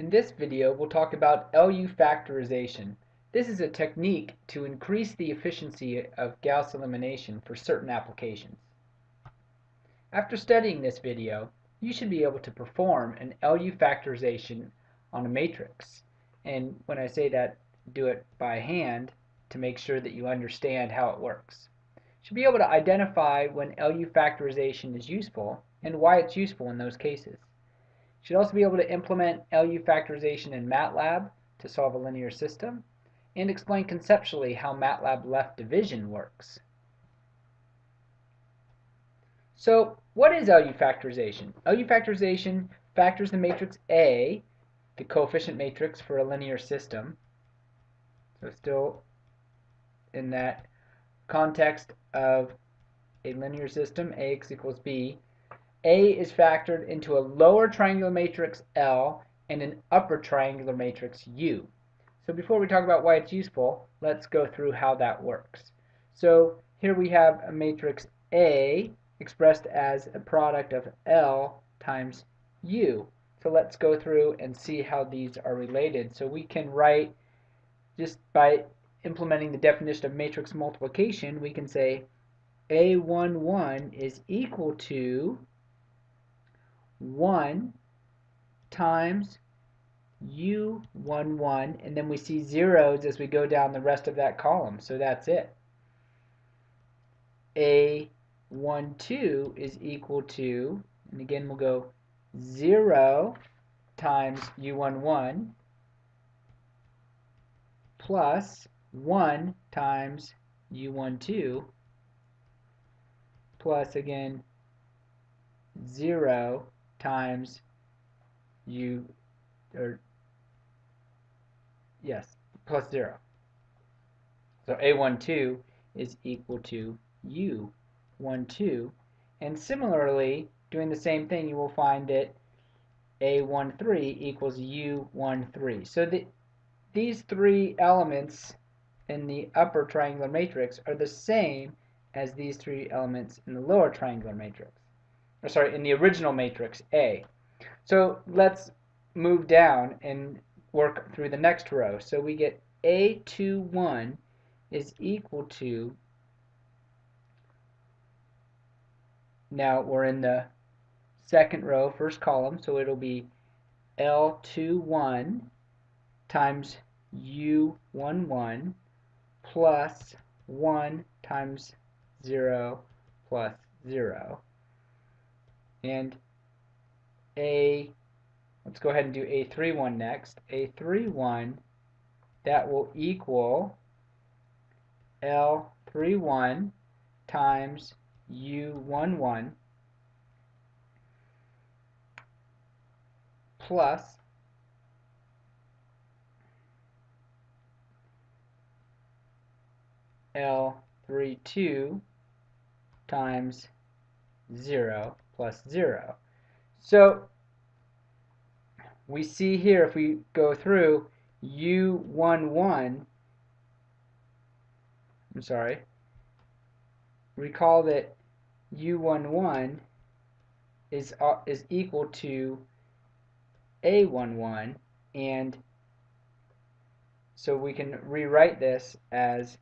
In this video, we'll talk about LU factorization. This is a technique to increase the efficiency of Gauss elimination for certain applications. After studying this video, you should be able to perform an LU factorization on a matrix. And when I say that, do it by hand to make sure that you understand how it works. You should be able to identify when LU factorization is useful and why it's useful in those cases. Should also be able to implement LU factorization in MATLAB to solve a linear system and explain conceptually how MATLAB left division works. So what is LU factorization? LU factorization factors the matrix A, the coefficient matrix for a linear system. So still in that context of a linear system, AX equals B, a is factored into a lower triangular matrix L and an upper triangular matrix U. So before we talk about why it's useful, let's go through how that works. So here we have a matrix A expressed as a product of L times U. So let's go through and see how these are related. So we can write, just by implementing the definition of matrix multiplication, we can say A11 is equal to 1 times u11 and then we see zeros as we go down the rest of that column. So that's it. a12 is equal to and again we'll go 0 times u11 plus 1 times u12 plus again 0 times u or yes plus 0 so a12 is equal to u12 and similarly doing the same thing you will find that a13 equals u13 so the, these three elements in the upper triangular matrix are the same as these three elements in the lower triangular matrix or sorry, in the original matrix A. So let's move down and work through the next row. So we get A21 is equal to, now we're in the second row, first column, so it'll be L21 times U11 plus 1 times 0 plus 0 and a let's go ahead and do a31 next. A31 that will equal L31 times U11 plus L32 times 0 plus 0. So we see here if we go through U11 I'm sorry recall that U11 is uh, is equal to A11 and so we can rewrite this as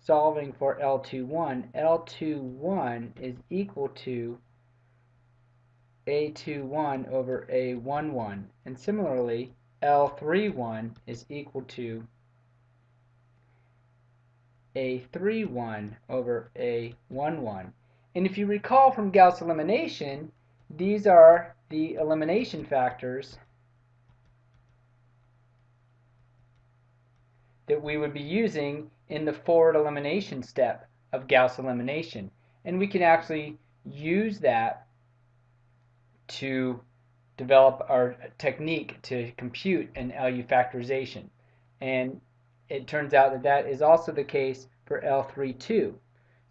solving for L21 L21 is equal to a21 over A11 and similarly L31 is equal to A31 over A11 and if you recall from Gauss elimination these are the elimination factors that we would be using in the forward elimination step of Gauss elimination. And we can actually use that to develop our technique to compute an LU factorization. And it turns out that that is also the case for L32.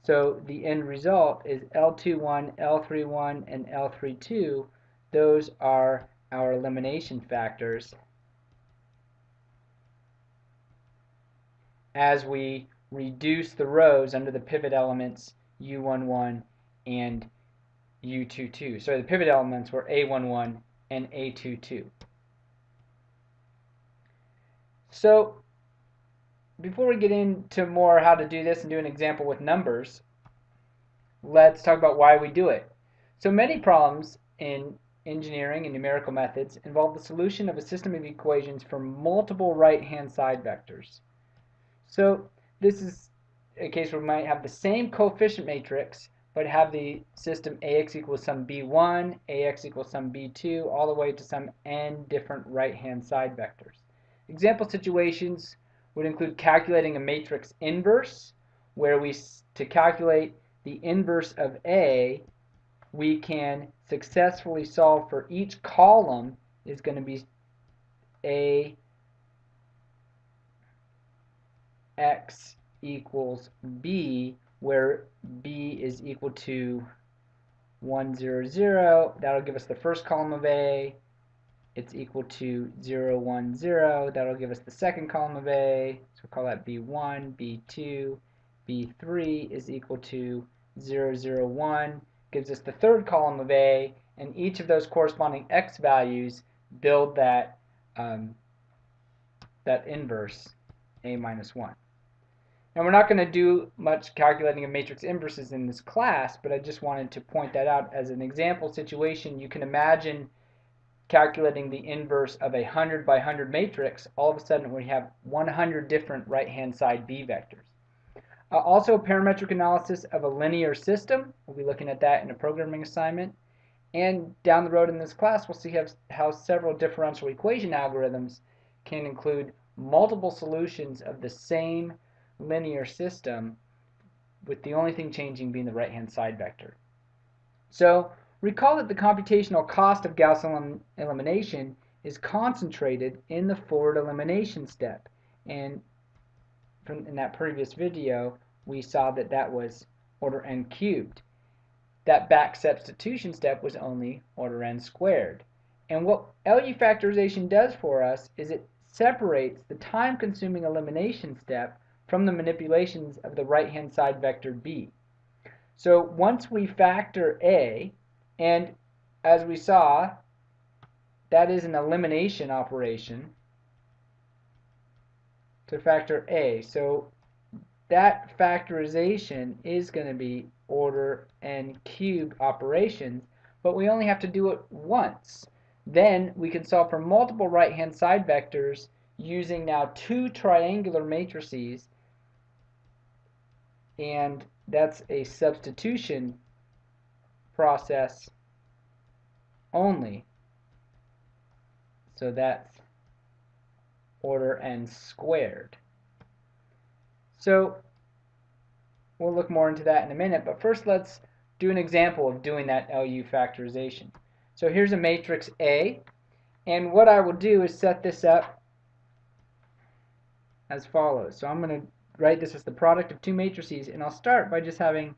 So the end result is L21, L31, and L32. Those are our elimination factors as we reduce the rows under the pivot elements U11 and U22. So the pivot elements were A11 and A22. So before we get into more how to do this and do an example with numbers, let's talk about why we do it. So many problems in engineering and numerical methods involve the solution of a system of equations for multiple right-hand side vectors. So this is a case where we might have the same coefficient matrix but have the system ax equals some b1, ax equals some b2, all the way to some n different right-hand side vectors. Example situations would include calculating a matrix inverse, where we, to calculate the inverse of A, we can successfully solve for each column is going to be A x equals B, where B is equal to 1, 0, 0. That'll give us the first column of A. It's equal to 0, 1, 0. That'll give us the second column of A. So we'll call that B1, B2. B3 is equal to 0, 0, 1 gives us the third column of A, and each of those corresponding x values build that, um, that inverse A minus 1. Now we're not going to do much calculating of matrix inverses in this class, but I just wanted to point that out as an example situation. You can imagine calculating the inverse of a 100 by 100 matrix, all of a sudden we have 100 different right-hand side B vectors. Uh, also, parametric analysis of a linear system. We'll be looking at that in a programming assignment. And down the road in this class, we'll see how, how several differential equation algorithms can include multiple solutions of the same linear system with the only thing changing being the right-hand side vector. So recall that the computational cost of Gauss elim elimination is concentrated in the forward elimination step. And from in that previous video, we saw that that was order n cubed. That back substitution step was only order n squared. And what LU factorization does for us is it separates the time-consuming elimination step from the manipulations of the right-hand side vector b. So once we factor a, and as we saw, that is an elimination operation, to factor a. So that factorization is going to be order n cubed operations, but we only have to do it once. Then we can solve for multiple right-hand side vectors using now two triangular matrices, and that's a substitution process only. So that's order n squared. So we'll look more into that in a minute, but first let's do an example of doing that LU factorization. So here's a matrix A, and what I will do is set this up as follows. So I'm going to write this as the product of two matrices, and I'll start by just having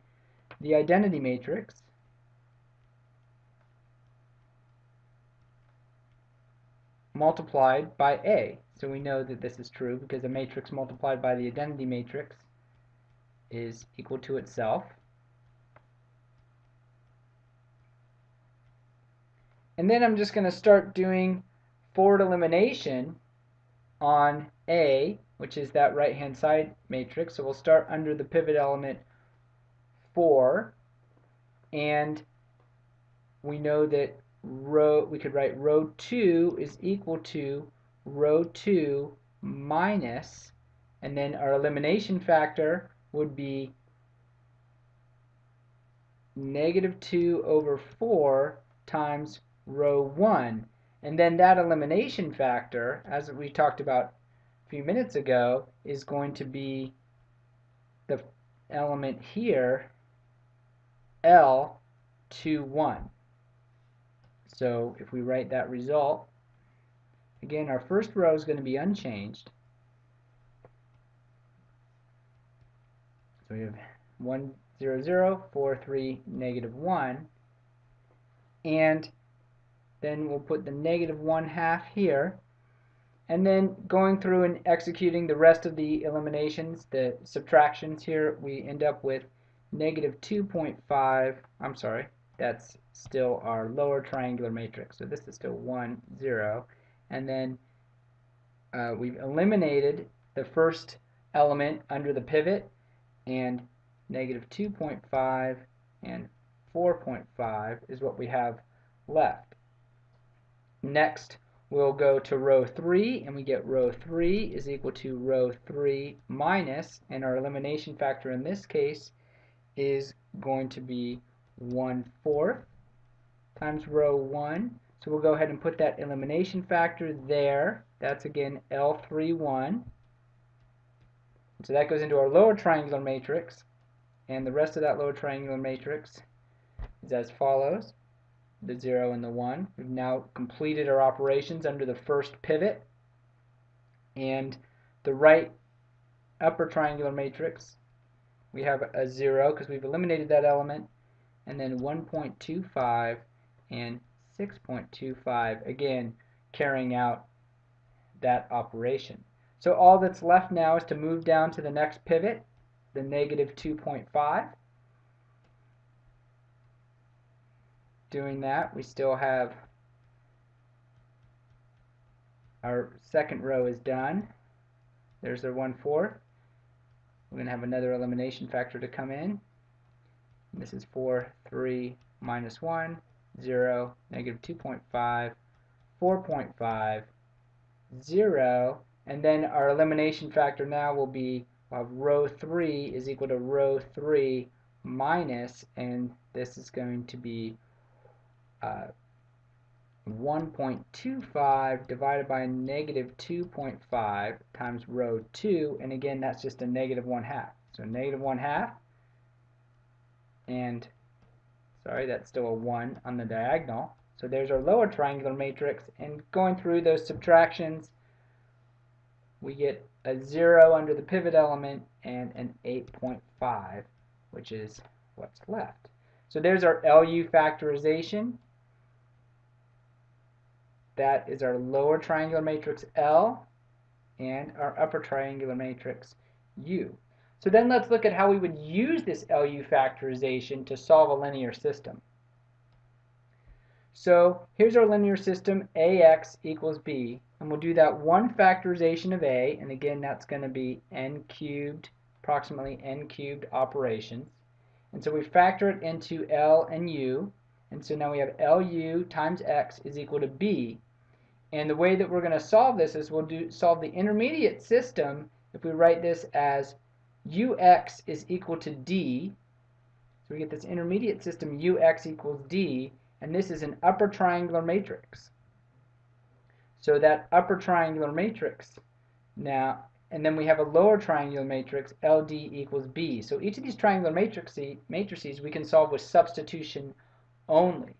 the identity matrix multiplied by A. So we know that this is true because a matrix multiplied by the identity matrix is equal to itself. And then I'm just going to start doing forward elimination on A, which is that right-hand side matrix. So we'll start under the pivot element 4, and we know that row we could write row 2 is equal to row 2 minus, and then our elimination factor would be negative 2 over 4 times row 1. And then that elimination factor, as we talked about few minutes ago, is going to be the element here, L, 2, 1. So if we write that result, Again, our first row is going to be unchanged. So we have 1, 0, 0, 4, 3, negative 1. And then we'll put the negative 1 half here. And then going through and executing the rest of the eliminations, the subtractions here, we end up with negative 2.5, I'm sorry, that's still our lower triangular matrix. So this is still 1, 0 and then uh, we've eliminated the first element under the pivot and negative 2.5 and 4.5 is what we have left. Next, we'll go to row 3, and we get row 3 is equal to row 3 minus, and our elimination factor in this case is going to be 1 fourth times row 1. So we'll go ahead and put that elimination factor there. That's again L31. So that goes into our lower triangular matrix. And the rest of that lower triangular matrix is as follows. The 0 and the 1. We've now completed our operations under the first pivot. And the right upper triangular matrix, we have a 0 because we've eliminated that element. And then 1.25 and 6.25, again, carrying out that operation. So all that's left now is to move down to the next pivot, the negative 2.5. Doing that, we still have our second row is done. There's our 1 4. We're going to have another elimination factor to come in. This is 4, 3, minus 1, 0, negative 2.5, 4.5, 0, and then our elimination factor now will be row 3 is equal to row 3 minus, and this is going to be uh, 1.25 divided by negative 2.5 times row 2, and again that's just a negative 1 half. So negative 1 half, and sorry, that's still a 1 on the diagonal. So there's our lower triangular matrix, and going through those subtractions, we get a 0 under the pivot element and an 8.5, which is what's left. So there's our LU factorization. That is our lower triangular matrix L and our upper triangular matrix U. So then let's look at how we would use this LU factorization to solve a linear system. So here's our linear system, AX equals B, and we'll do that one factorization of A, and again that's going to be n cubed, approximately n cubed operations. And so we factor it into L and U, and so now we have LU times X is equal to B. And the way that we're going to solve this is we'll do solve the intermediate system if we write this as ux is equal to d. So we get this intermediate system ux equals d, and this is an upper triangular matrix. So that upper triangular matrix now, and then we have a lower triangular matrix, LD equals B. So each of these triangular matrices, matrices we can solve with substitution only.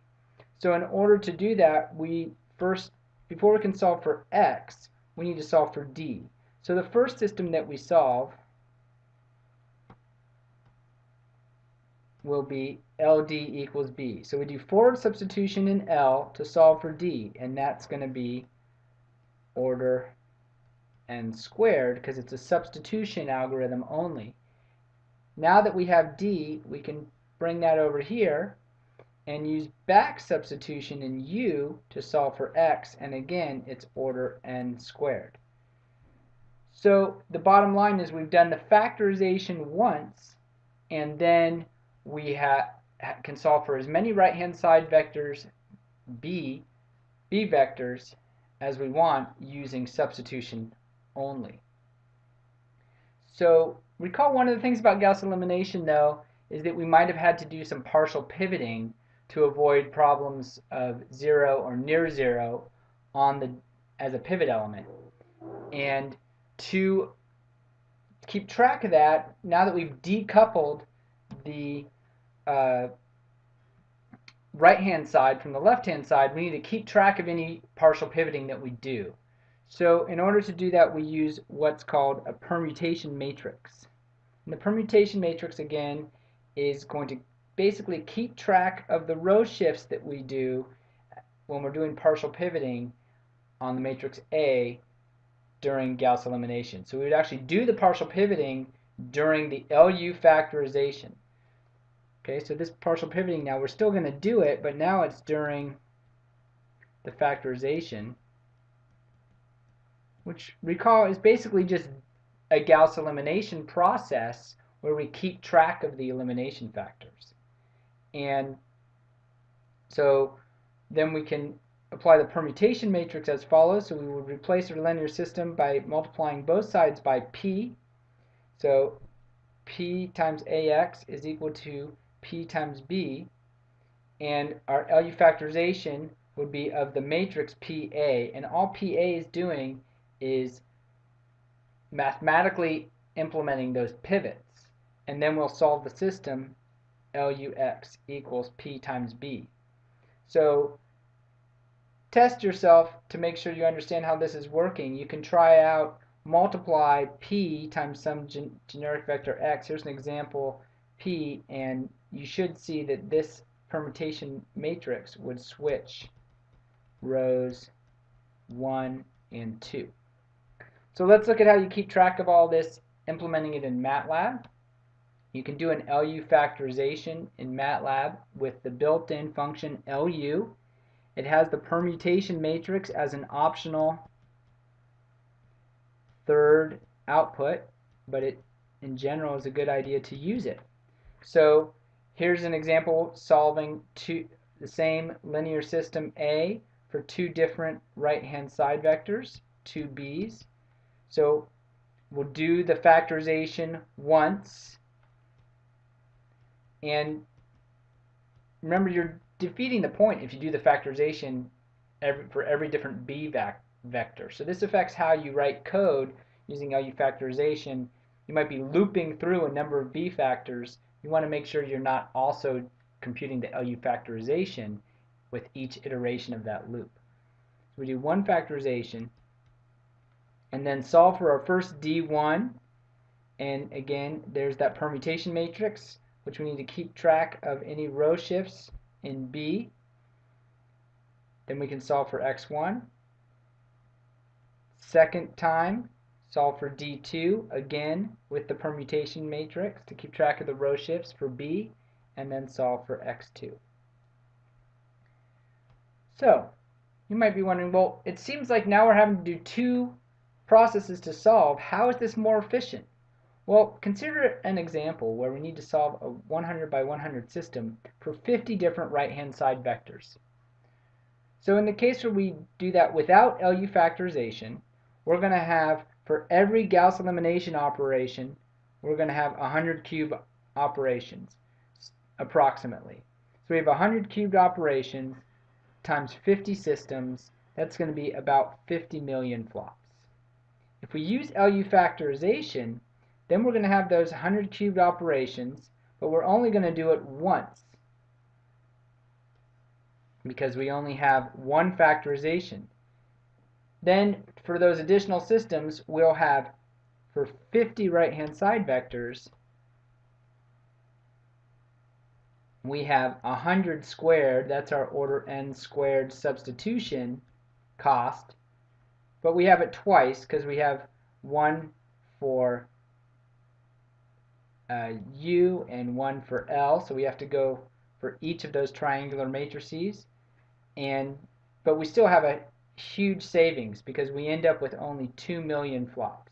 So in order to do that, we first, before we can solve for x, we need to solve for d. So the first system that we solve will be LD equals B. So we do forward substitution in L to solve for D, and that's going to be order n squared because it's a substitution algorithm only. Now that we have D, we can bring that over here and use back substitution in U to solve for X, and again, it's order n squared. So the bottom line is we've done the factorization once, and then we ha can solve for as many right-hand side vectors b, b vectors, as we want using substitution only. So recall one of the things about Gauss elimination though is that we might have had to do some partial pivoting to avoid problems of zero or near zero on the as a pivot element. And to keep track of that, now that we've decoupled the uh, right hand side from the left hand side, we need to keep track of any partial pivoting that we do. So in order to do that, we use what's called a permutation matrix. And the permutation matrix, again, is going to basically keep track of the row shifts that we do when we're doing partial pivoting on the matrix A during Gauss elimination. So we would actually do the partial pivoting during the LU factorization. Okay, so this partial pivoting now, we're still going to do it, but now it's during the factorization. which recall is basically just a Gauss elimination process where we keep track of the elimination factors. And so then we can apply the permutation matrix as follows. So we would replace our linear system by multiplying both sides by p. So p times ax is equal to p times b. And our LU factorization would be of the matrix PA. And all PA is doing is mathematically implementing those pivots. And then we'll solve the system LUX equals P times B. So test yourself to make sure you understand how this is working. You can try out multiply P times some gen generic vector X. Here's an example P and you should see that this permutation matrix would switch rows 1 and 2. So let's look at how you keep track of all this implementing it in MATLAB. You can do an LU factorization in MATLAB with the built-in function LU. It has the permutation matrix as an optional third output, but it in general is a good idea to use it. So here's an example solving two, the same linear system A for two different right-hand side vectors, two b's. So we'll do the factorization once. And remember, you're defeating the point if you do the factorization every, for every different b vector. So this affects how you write code using LU factorization. You might be looping through a number of b factors. You want to make sure you're not also computing the LU factorization with each iteration of that loop. So we do one factorization and then solve for our first D1 and again there's that permutation matrix which we need to keep track of any row shifts in B then we can solve for x1 second time solve for D2 again with the permutation matrix to keep track of the row shifts for B and then solve for x2 so, you might be wondering, well, it seems like now we're having to do two processes to solve. How is this more efficient? Well, consider an example where we need to solve a 100 by 100 system for 50 different right-hand side vectors. So in the case where we do that without LU factorization, we're going to have, for every Gauss elimination operation, we're going to have 100 cube operations, approximately. So we have 100 cubed operations times 50 systems, that's going to be about 50 million flops. If we use LU factorization, then we're going to have those 100 cubed operations, but we're only going to do it once because we only have one factorization. Then for those additional systems, we'll have for 50 right-hand side vectors, we have 100 squared, that's our order n squared substitution cost, but we have it twice because we have one for uh, U and one for L, so we have to go for each of those triangular matrices, and but we still have a huge savings because we end up with only 2 million flops.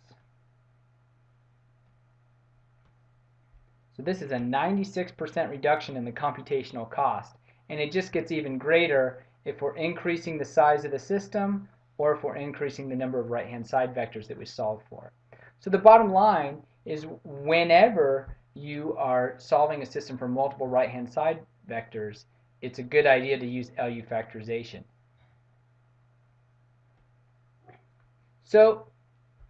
So this is a 96% reduction in the computational cost. And it just gets even greater if we're increasing the size of the system or if we're increasing the number of right-hand side vectors that we solve for. So the bottom line is whenever you are solving a system for multiple right-hand side vectors, it's a good idea to use LU factorization. So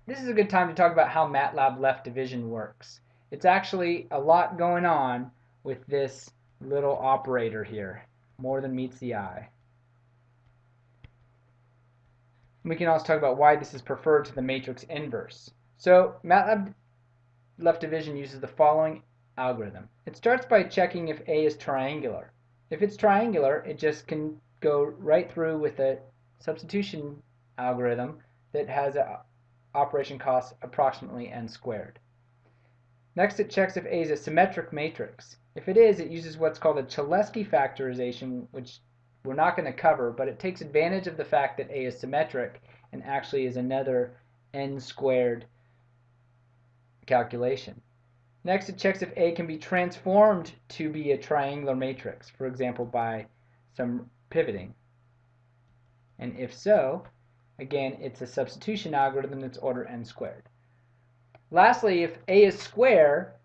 this is a good time to talk about how MATLAB left division works. It's actually a lot going on with this little operator here, more than meets the eye. We can also talk about why this is preferred to the matrix inverse. So MATLAB left division uses the following algorithm. It starts by checking if A is triangular. If it's triangular, it just can go right through with a substitution algorithm that has an operation cost approximately n squared. Next, it checks if A is a symmetric matrix. If it is, it uses what's called a Cholesky factorization, which we're not going to cover, but it takes advantage of the fact that A is symmetric and actually is another n squared calculation. Next, it checks if A can be transformed to be a triangular matrix, for example, by some pivoting. And if so, again, it's a substitution algorithm that's order n squared. Lastly, if A is square,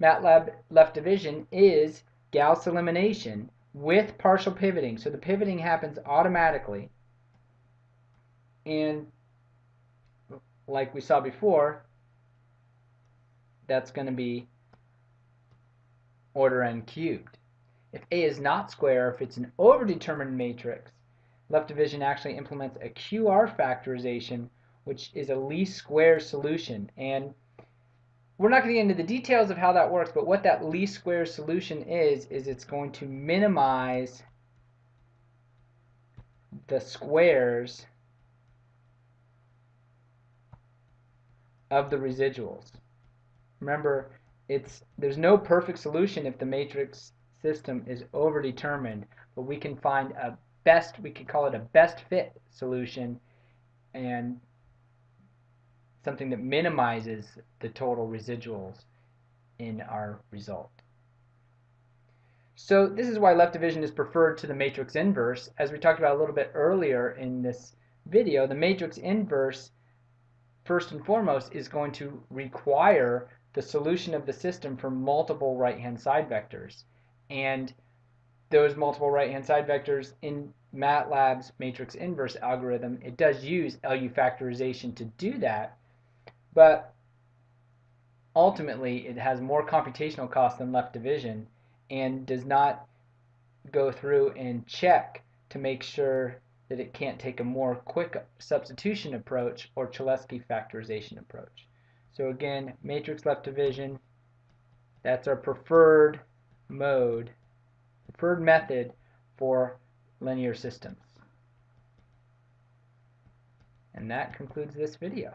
MATLAB left division is Gauss elimination with partial pivoting. So the pivoting happens automatically. And like we saw before, that's going to be order n cubed. If A is not square, if it's an overdetermined matrix, left division actually implements a QR factorization, which is a least square solution. And we're not going to get into the details of how that works, but what that least square solution is, is it's going to minimize the squares of the residuals. Remember, it's there's no perfect solution if the matrix system is overdetermined, but we can find a best, we could call it a best fit solution and something that minimizes the total residuals in our result. So this is why left division is preferred to the matrix inverse. As we talked about a little bit earlier in this video, the matrix inverse, first and foremost, is going to require the solution of the system for multiple right-hand side vectors. And those multiple right-hand side vectors in MATLAB's matrix inverse algorithm, it does use LU factorization to do that, but ultimately it has more computational cost than left division and does not go through and check to make sure that it can't take a more quick substitution approach or Cholesky factorization approach. So again, matrix left division, that's our preferred mode, preferred method for linear systems. And that concludes this video.